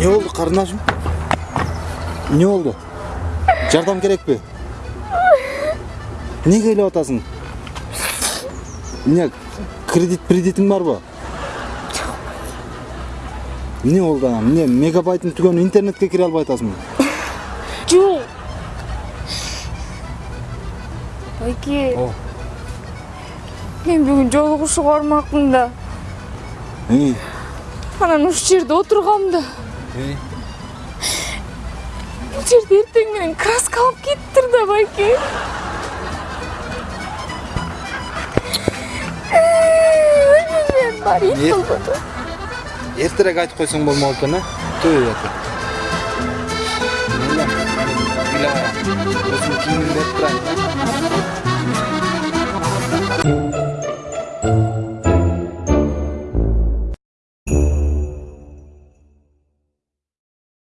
карындашым эмне болду жардам керекпи эмнеге ыйлап атасың эмне кредит кредитиң барбы эмне болду анан эмне мегабайтың түгөнү интернетке кире албай атасыңбы Жоқ. Байке, мен бүгін жолығушыға бармақпын да. Анан ушул жерде отургам да. Бул жерде эртең менен краска алып кетиптир да, байке. Бар ит болбоду. эртерээк айтып койсоң болмок экен э төбөй атып